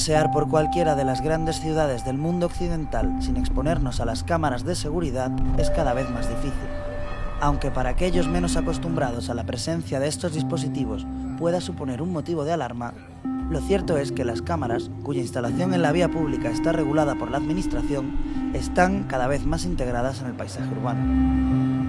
Pasear por cualquiera de las grandes ciudades del mundo occidental sin exponernos a las cámaras de seguridad es cada vez más difícil. Aunque para aquellos menos acostumbrados a la presencia de estos dispositivos pueda suponer un motivo de alarma, lo cierto es que las cámaras, cuya instalación en la vía pública está regulada por la Administración, están cada vez más integradas en el paisaje urbano.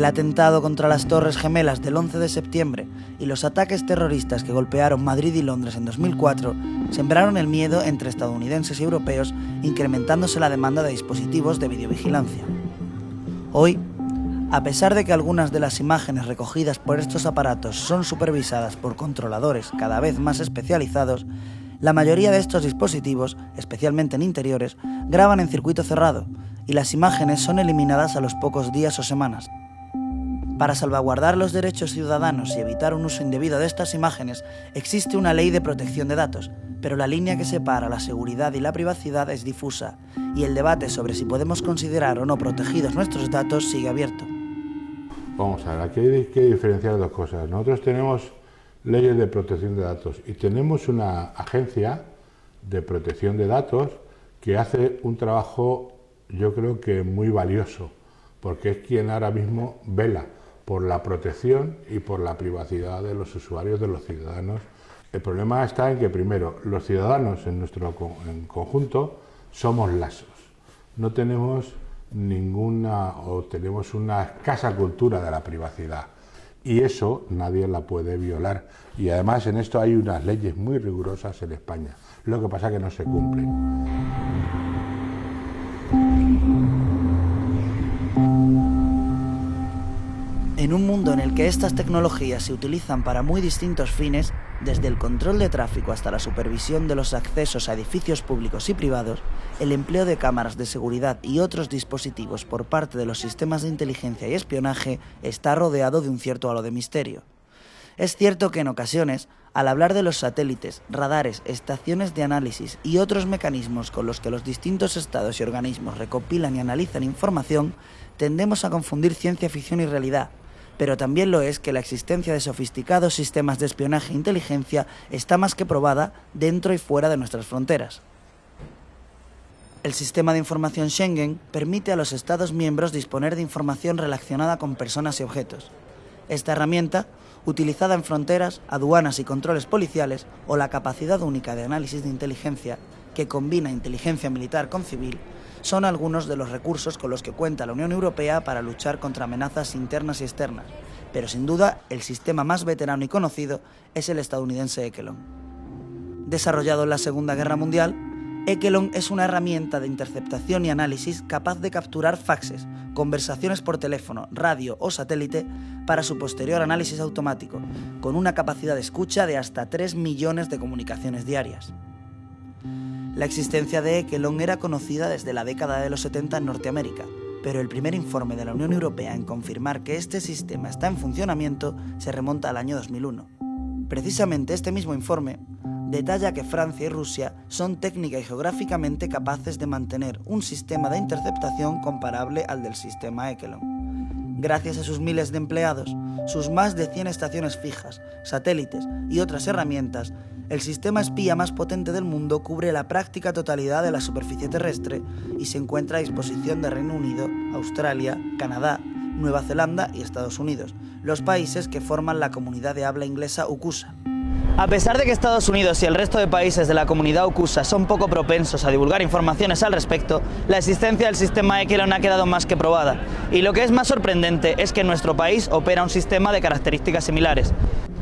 El atentado contra las Torres Gemelas del 11 de septiembre y los ataques terroristas que golpearon Madrid y Londres en 2004 sembraron el miedo entre estadounidenses y europeos, incrementándose la demanda de dispositivos de videovigilancia. Hoy, a pesar de que algunas de las imágenes recogidas por estos aparatos son supervisadas por controladores cada vez más especializados, la mayoría de estos dispositivos, especialmente en interiores, graban en circuito cerrado y las imágenes son eliminadas a los pocos días o semanas. Para salvaguardar los derechos ciudadanos y evitar un uso indebido de estas imágenes, existe una ley de protección de datos, pero la línea que separa la seguridad y la privacidad es difusa, y el debate sobre si podemos considerar o no protegidos nuestros datos sigue abierto. Vamos a ver, aquí hay que diferenciar dos cosas. Nosotros tenemos leyes de protección de datos y tenemos una agencia de protección de datos que hace un trabajo yo creo que muy valioso, porque es quien ahora mismo vela por la protección y por la privacidad de los usuarios, de los ciudadanos. El problema está en que, primero, los ciudadanos en nuestro conjunto somos lasos. No tenemos ninguna o tenemos una escasa cultura de la privacidad y eso nadie la puede violar. Y además en esto hay unas leyes muy rigurosas en España. Lo que pasa es que no se cumplen. En un mundo en el que estas tecnologías se utilizan para muy distintos fines, desde el control de tráfico hasta la supervisión de los accesos a edificios públicos y privados, el empleo de cámaras de seguridad y otros dispositivos por parte de los sistemas de inteligencia y espionaje está rodeado de un cierto halo de misterio. Es cierto que en ocasiones, al hablar de los satélites, radares, estaciones de análisis y otros mecanismos con los que los distintos estados y organismos recopilan y analizan información, tendemos a confundir ciencia ficción y realidad, pero también lo es que la existencia de sofisticados sistemas de espionaje e inteligencia está más que probada dentro y fuera de nuestras fronteras. El sistema de información Schengen permite a los Estados miembros disponer de información relacionada con personas y objetos. Esta herramienta, utilizada en fronteras, aduanas y controles policiales, o la capacidad única de análisis de inteligencia, que combina inteligencia militar con civil, son algunos de los recursos con los que cuenta la Unión Europea para luchar contra amenazas internas y externas, pero sin duda el sistema más veterano y conocido es el estadounidense Ekelon. Desarrollado en la Segunda Guerra Mundial, Ekelon es una herramienta de interceptación y análisis capaz de capturar faxes, conversaciones por teléfono, radio o satélite para su posterior análisis automático, con una capacidad de escucha de hasta 3 millones de comunicaciones diarias. La existencia de Ekelon era conocida desde la década de los 70 en Norteamérica, pero el primer informe de la Unión Europea en confirmar que este sistema está en funcionamiento se remonta al año 2001. Precisamente este mismo informe detalla que Francia y Rusia son técnica y geográficamente capaces de mantener un sistema de interceptación comparable al del sistema Ekelon. Gracias a sus miles de empleados, sus más de 100 estaciones fijas, satélites y otras herramientas, el sistema espía más potente del mundo cubre la práctica totalidad de la superficie terrestre y se encuentra a disposición de Reino Unido, Australia, Canadá, Nueva Zelanda y Estados Unidos, los países que forman la comunidad de habla inglesa UCUSA. A pesar de que Estados Unidos y el resto de países de la comunidad UCUSA son poco propensos a divulgar informaciones al respecto, la existencia del sistema Ekelon ha quedado más que probada. Y lo que es más sorprendente es que nuestro país opera un sistema de características similares.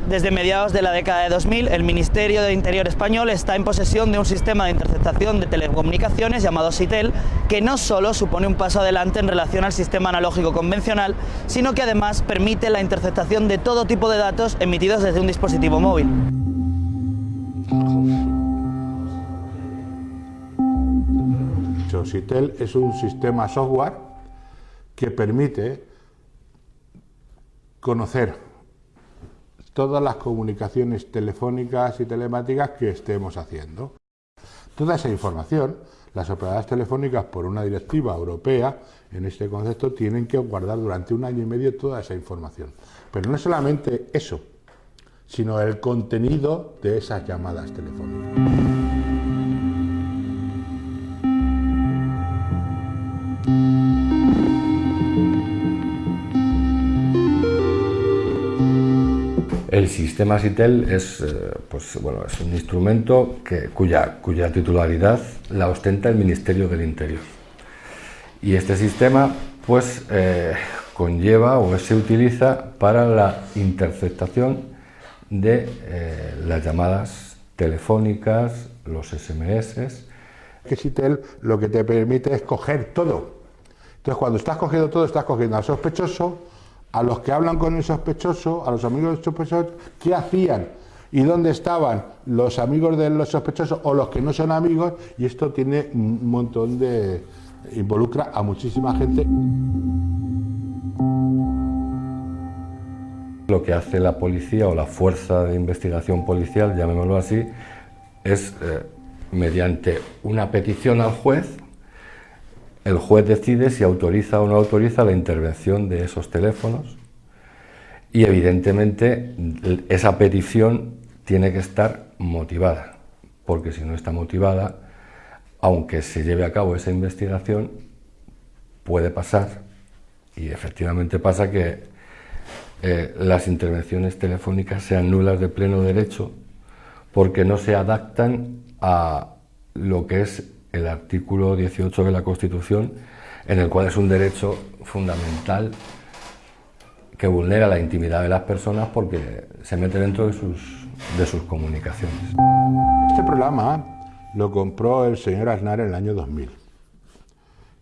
Desde mediados de la década de 2000, el Ministerio de Interior español está en posesión de un sistema de interceptación de telecomunicaciones llamado SITEL, que no solo supone un paso adelante en relación al sistema analógico convencional, sino que además permite la interceptación de todo tipo de datos emitidos desde un dispositivo móvil. SITEL es un sistema software que permite conocer todas las comunicaciones telefónicas y telemáticas que estemos haciendo. Toda esa información, las operadoras telefónicas por una directiva europea, en este concepto, tienen que guardar durante un año y medio toda esa información. Pero no solamente eso, sino el contenido de esas llamadas telefónicas. Sistema SITEL es, eh, pues, bueno, es un instrumento que, cuya, titularidad la ostenta el Ministerio del Interior. Y este sistema pues, eh, conlleva o se utiliza para la interceptación de eh, las llamadas telefónicas, los SMS. Que SITEL lo que te permite es coger todo. Entonces, cuando estás cogiendo todo, estás cogiendo al sospechoso, a los que hablan con el sospechoso, a los amigos del sospechoso, qué hacían y dónde estaban los amigos de los sospechosos o los que no son amigos, y esto tiene un montón de. involucra a muchísima gente. Lo que hace la policía o la fuerza de investigación policial, llamémoslo así, es eh, mediante una petición al juez el juez decide si autoriza o no autoriza la intervención de esos teléfonos y evidentemente esa petición tiene que estar motivada, porque si no está motivada, aunque se lleve a cabo esa investigación, puede pasar, y efectivamente pasa que eh, las intervenciones telefónicas sean nulas de pleno derecho porque no se adaptan a lo que es el artículo 18 de la Constitución, en el cual es un derecho fundamental que vulnera la intimidad de las personas porque se mete dentro de sus, de sus comunicaciones. Este programa lo compró el señor Aznar en el año 2000.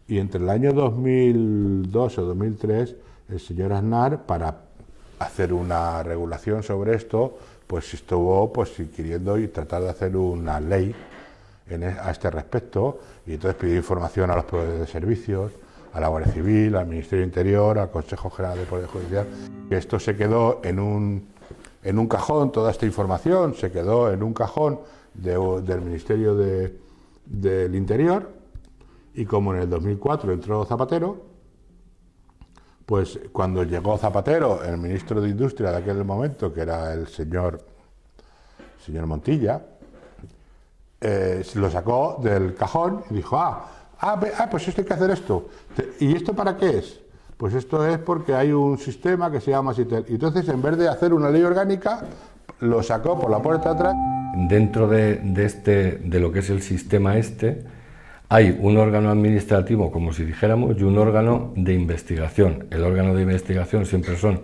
Y entre el año 2002 o 2003, el señor Aznar, para hacer una regulación sobre esto, pues estuvo pues, queriendo y tratar de hacer una ley e, a este respecto y entonces pidió información a los proveedores de servicios, a la Guardia Civil, al Ministerio Interior, al Consejo General del Poder Judicial, esto se quedó en un, en un cajón, toda esta información se quedó en un cajón del Ministerio del Interior y como en el 2004 entró Zapatero, pues cuando llegó Zapatero, el ministro de Industria de aquel momento, que era el señor, señor Montilla, eh, lo sacó del cajón y dijo, ah, ah, ah, pues esto hay que hacer esto. ¿Y esto para qué es? Pues esto es porque hay un sistema que se llama SITEL. Y entonces, en vez de hacer una ley orgánica, lo sacó por la puerta atrás. Dentro de, este, de lo que es el sistema este, hay un órgano administrativo, como si dijéramos, y un órgano de investigación. El órgano de investigación siempre son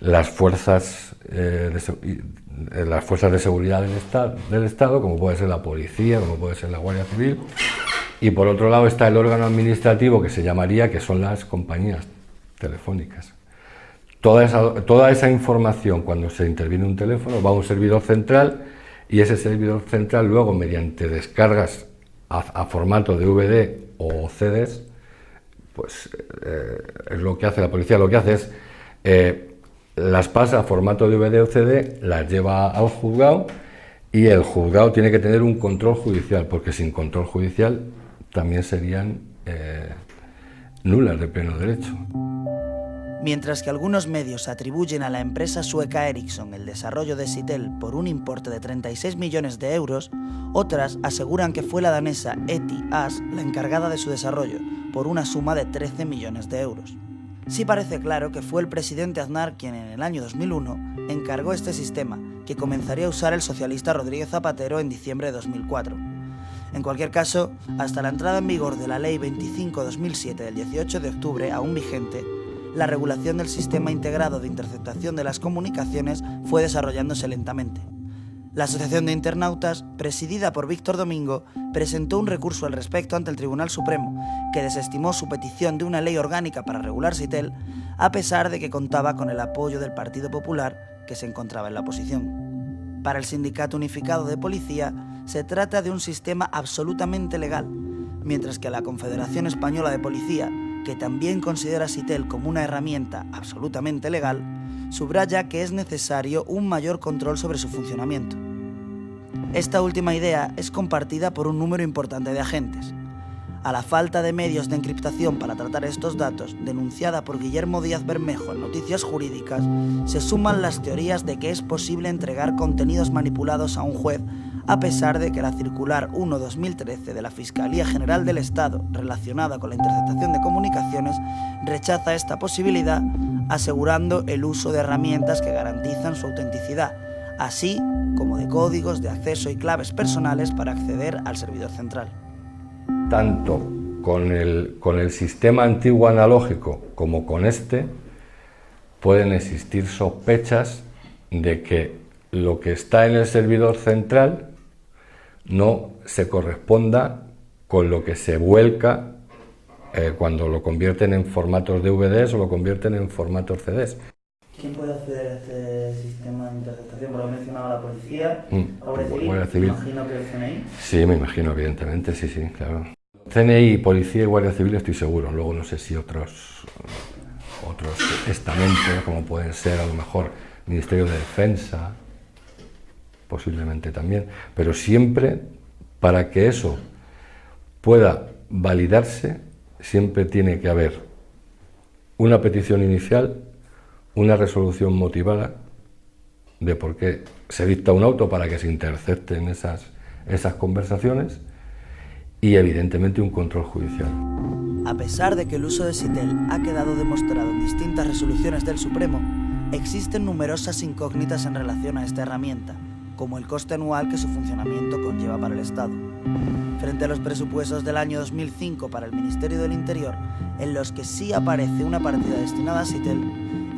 las fuerzas eh, de, las fuerzas de seguridad del Estado, del Estado, como puede ser la policía, como puede ser la Guardia Civil, y por otro lado está el órgano administrativo que se llamaría, que son las compañías telefónicas. Toda esa, toda esa información, cuando se interviene un teléfono, va a un servidor central y ese servidor central luego, mediante descargas a, formato DVD o CDs, pues eh, es lo que hace la policía. Lo que hace es eh, las pasa a formato DVD o CD, las lleva al juzgado y el juzgado tiene que tener un control judicial, porque sin control judicial también serían eh, nulas de pleno derecho. Mientras que algunos medios atribuyen a la empresa sueca Ericsson el desarrollo de Sitel por un importe de 36 millones de euros, otras aseguran que fue la danesa Eti As la encargada de su desarrollo, por una suma de 13 millones de euros sí parece claro que fue el presidente Aznar quien en el año 2001 encargó este sistema, que comenzaría a usar el socialista Rodríguez Zapatero en diciembre de 2004. En cualquier caso, hasta la entrada en vigor de la Ley 25-2007 del 18 de octubre, aún vigente, la regulación del sistema integrado de interceptación de las comunicaciones fue desarrollándose lentamente. La Asociación de Internautas, presidida por Víctor Domingo, presentó un recurso al respecto ante el Tribunal Supremo, que desestimó su petición de una ley orgánica para regular CITEL, a pesar de que contaba con el apoyo del Partido Popular, que se encontraba en la oposición. Para el Sindicato Unificado de Policía, se trata de un sistema absolutamente legal, mientras que la Confederación Española de Policía, que también considera CITEL como una herramienta absolutamente legal, subraya que es necesario un mayor control sobre su funcionamiento. Esta última idea es compartida por un número importante de agentes. A la falta de medios de encriptación para tratar estos datos, denunciada por Guillermo Díaz Bermejo en Noticias Jurídicas, se suman las teorías de que es posible entregar contenidos manipulados a un juez, a pesar de que la circular 1-2013 de la Fiscalía General del Estado, relacionada con la interceptación de comunicaciones, rechaza esta posibilidad, asegurando el uso de herramientas que garantizan su autenticidad, así como de códigos de acceso y claves personales para acceder al servidor central tanto con el, con el sistema antiguo analógico como con este, pueden existir sospechas de que lo que está en el servidor central no se corresponda con lo que se vuelca eh, cuando lo convierten en formatos DVDs o lo convierten en formatos CDs. ¿Quién puede acceder a este sistema de interceptación? Por lo mencionado la policía, mm, la Guardia Civil, imagino que el CNI. Sí, me imagino, evidentemente, sí, sí, claro. CNI, Policía y Guardia Civil estoy seguro, luego no sé si otros, otros estamentos, como pueden ser a lo mejor Ministerio de Defensa, posiblemente también, pero siempre para que eso pueda validarse, siempre tiene que haber una petición inicial, una resolución motivada de por qué se dicta un auto para que se intercepten esas, esas conversaciones y evidentemente un control judicial. A pesar de que el uso de SITEL ha quedado demostrado en distintas resoluciones del Supremo, existen numerosas incógnitas en relación a esta herramienta, como el coste anual que su funcionamiento conlleva para el Estado. Frente a los presupuestos del año 2005 para el Ministerio del Interior, en los que sí aparece una partida destinada a SITEL,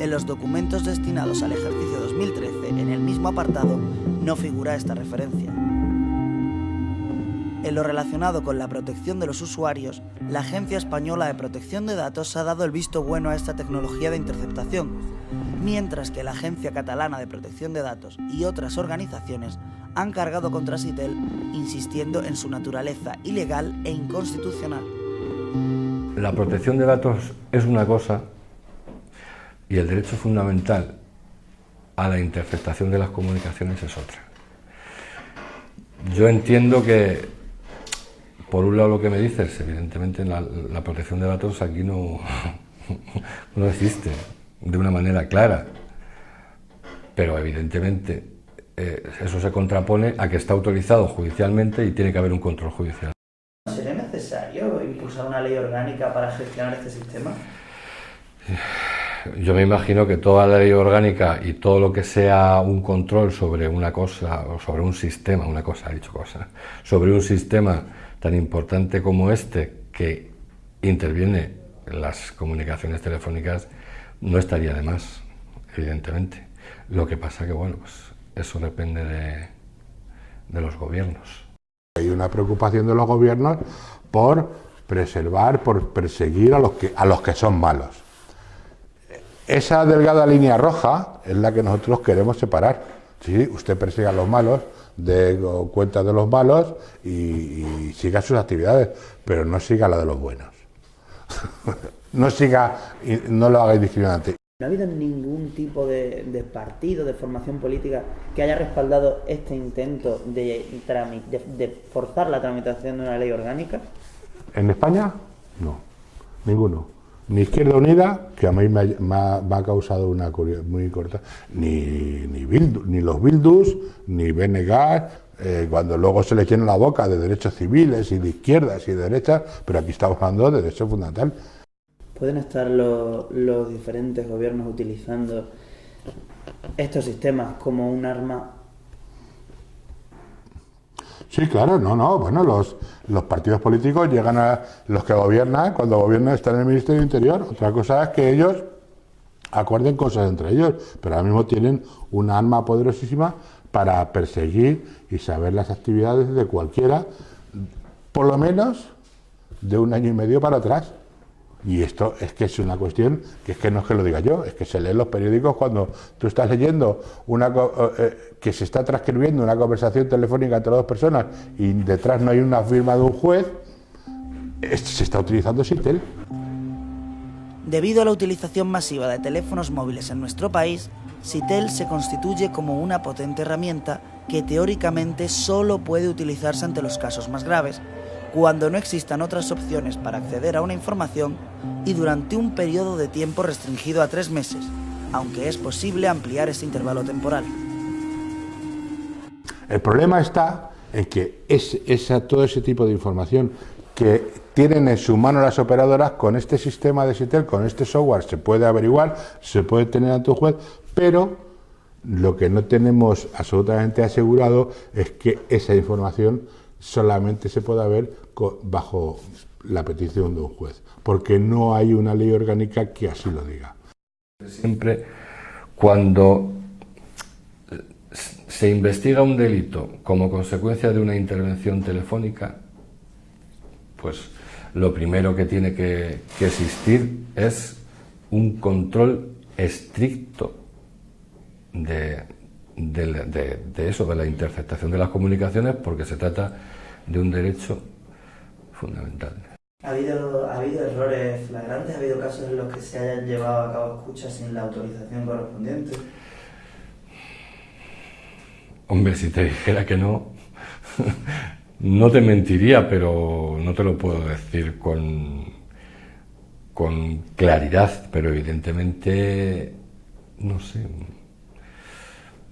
en los documentos destinados al ejercicio 2013, en el mismo apartado, no figura esta referencia. En lo relacionado con la protección de los usuarios, la Agencia Española de Protección de Datos ha dado el visto bueno a esta tecnología de interceptación, mientras que la Agencia Catalana de Protección de Datos y otras organizaciones han cargado contra Sitel, insistiendo en su naturaleza ilegal e inconstitucional. La protección de datos es una cosa y el derecho fundamental a la interceptación de las comunicaciones es otra. Yo entiendo que por un lado lo que me dices, evidentemente la, protección de datos aquí no, no existe de una manera clara, pero evidentemente eh, eso se contrapone a que está autorizado judicialmente y tiene que haber un control judicial. ¿Sería necesario impulsar una ley orgánica para gestionar este sistema? Yo me imagino que toda la ley orgánica y todo lo que sea un control sobre una cosa o sobre un sistema, una cosa, ha dicho cosa, sobre un sistema tan importante como este que interviene en las comunicaciones telefónicas no estaría de más, evidentemente. Lo que pasa que, bueno, pues eso depende de, de los gobiernos. Hay una preocupación de los gobiernos por preservar, por perseguir a los que, a los que son malos. Esa delgada línea roja es la que nosotros queremos separar. Sí, usted persigue a los malos, de cuenta de los malos y, siga sus actividades, pero no siga la de los buenos. no siga, no lo haga discriminante. ¿No ha habido ningún tipo de, partido, de formación política que haya respaldado este intento de, de, forzar la tramitación de una ley orgánica? ¿En España? No, ninguno ni Izquierda Unida, que a mí me ha, causado una curiosidad muy corta, ni, ni, ni los Bildus, ni Benegas, eh, cuando luego se les llena la boca de derechos civiles y de izquierdas y de derechas, pero aquí estamos hablando de derechos fundamentales. ¿Pueden estar los, los diferentes gobiernos utilizando estos sistemas como un arma Sí, claro, no, no. Bueno, los, los partidos políticos llegan a los que gobiernan, cuando gobiernan están en el Ministerio del Interior. Otra cosa es que ellos acuerden cosas entre ellos, pero ahora mismo tienen una arma poderosísima para perseguir y saber las actividades de cualquiera, por lo menos de un año y medio para atrás. Y esto es que es una cuestión que es que no es que lo diga yo, es que se lee en los periódicos cuando tú estás leyendo una eh, que se está transcribiendo una conversación telefónica entre dos personas y detrás no hay una firma de un juez, se está utilizando Sitel. Debido a la utilización masiva de teléfonos móviles en nuestro país, Sitel se constituye como una potente herramienta que teóricamente solo puede utilizarse ante los casos más graves, cuando no existan otras opciones para acceder a una información y durante un periodo de tiempo restringido a tres meses, aunque es posible ampliar ese intervalo temporal. El problema está en que todo ese tipo de información que tienen en su mano las operadoras con este sistema de SITEL, con este software, se puede averiguar, se puede tener ante un juez, pero lo que no tenemos absolutamente asegurado es que esa información solamente se pueda ver bajo la petición de un juez, porque no hay una ley orgánica que así lo diga. Siempre cuando se investiga un delito como consecuencia de una intervención telefónica, pues lo primero que tiene que, existir es un control estricto de, eso, de la interceptación de las comunicaciones, porque se trata de un derecho fundamental. ¿Ha habido, ¿Ha habido errores flagrantes? ¿Ha habido casos en los que se hayan llevado a cabo escuchas sin la autorización correspondiente? Hombre, si te dijera que no, no te mentiría, pero no te lo puedo decir con, con claridad, pero evidentemente, no sé,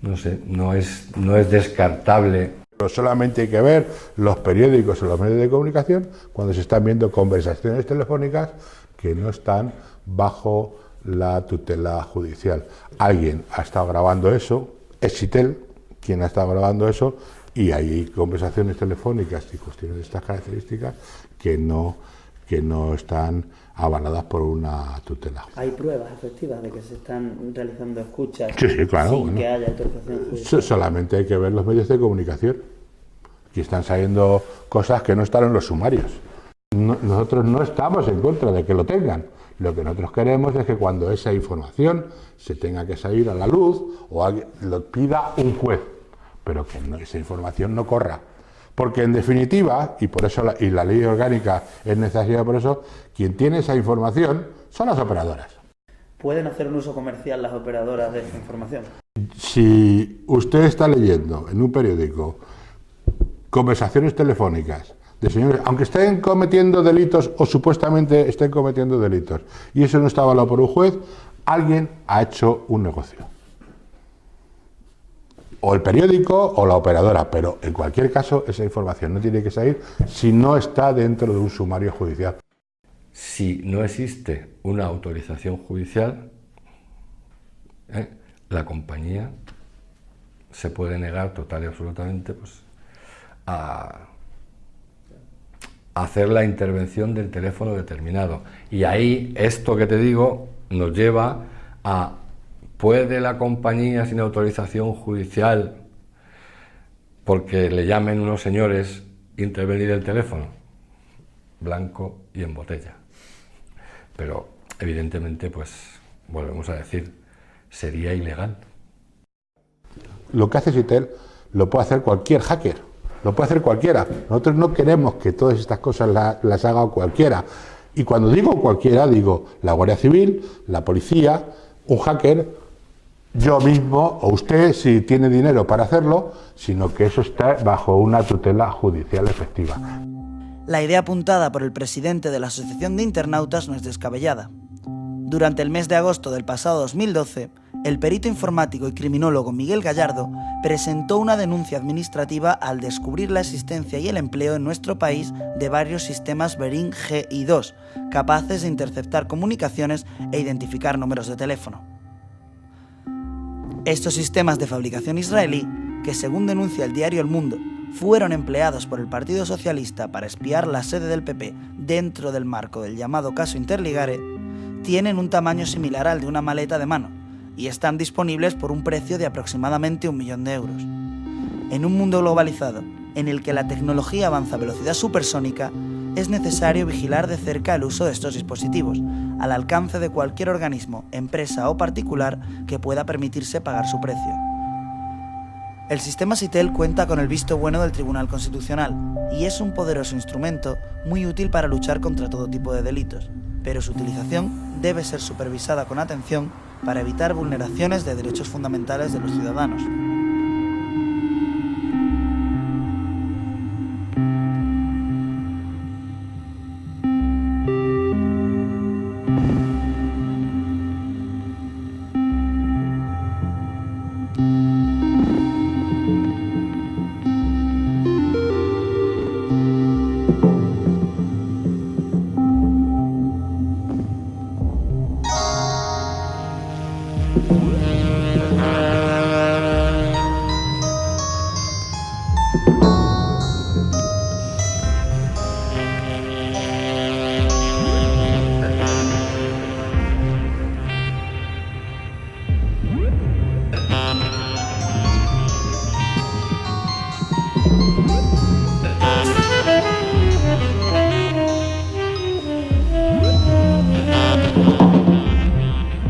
no sé, no es, no es descartable. Solamente hay que ver los periódicos o los medios de comunicación cuando se están viendo conversaciones telefónicas que no están bajo la tutela judicial. Alguien ha estado grabando eso, Exitel, quien ha estado grabando eso y hay conversaciones telefónicas y cuestiones de estas características que no, que no están avaladas por una tutela. ¿Hay pruebas efectivas de que se están realizando escuchas sí, sí, claro, sin que haya autorización? Solamente hay que ver los medios de comunicación. y están saliendo cosas que no están en los sumarios. nosotros no estamos en contra de que lo tengan. Lo que nosotros queremos es que cuando esa información se tenga que salir a la luz o lo pida un juez pero que esa información no corra. Porque en definitiva, y por eso la, y la ley orgánica es necesaria por eso, quien tiene esa información son las operadoras. ¿Pueden hacer un uso comercial las operadoras de esa información? Si usted está leyendo en un periódico conversaciones telefónicas de señores, aunque estén cometiendo delitos o supuestamente estén cometiendo delitos, y eso no está avalado por un juez, alguien ha hecho un negocio o el periódico o la operadora, pero en cualquier caso esa información no tiene que salir si no está dentro de un sumario judicial. Si no existe una autorización judicial, ¿eh? la compañía se puede negar total y absolutamente pues, a hacer la intervención del teléfono determinado. Y ahí esto que te digo nos lleva a ¿Puede la compañía sin autorización judicial, porque le llamen unos señores, intervenir el teléfono? Blanco y en botella. Pero evidentemente, pues, volvemos a decir, sería ilegal. Lo que hace Citel lo puede hacer cualquier hacker, lo puede hacer cualquiera. Nosotros no queremos que todas estas cosas las haga cualquiera. Y cuando digo cualquiera, digo la Guardia Civil, la policía, un hacker yo mismo o usted si tiene dinero para hacerlo, sino que eso está bajo una tutela judicial efectiva. La idea apuntada por el presidente de la Asociación de Internautas no es descabellada. Durante el mes de agosto del pasado 2012, el perito informático y criminólogo Miguel Gallardo presentó una denuncia administrativa al descubrir la existencia y el empleo en nuestro país de varios sistemas Berin G y 2, capaces de interceptar comunicaciones e identificar números de teléfono. Estos sistemas de fabricación israelí, que según denuncia el diario El Mundo, fueron empleados por el Partido Socialista para espiar la sede del PP dentro del marco del llamado caso Interligare, tienen un tamaño similar al de una maleta de mano y están disponibles por un precio de aproximadamente un millón de euros. En un mundo globalizado, en el que la tecnología avanza a velocidad supersónica, es necesario vigilar de cerca el uso de estos dispositivos, al alcance de cualquier organismo, empresa o particular que pueda permitirse pagar su precio. El sistema SITEL cuenta con el visto bueno del Tribunal Constitucional y es un poderoso instrumento muy útil para luchar contra todo tipo de delitos, pero su utilización debe ser supervisada con atención para evitar vulneraciones de derechos fundamentales de los ciudadanos.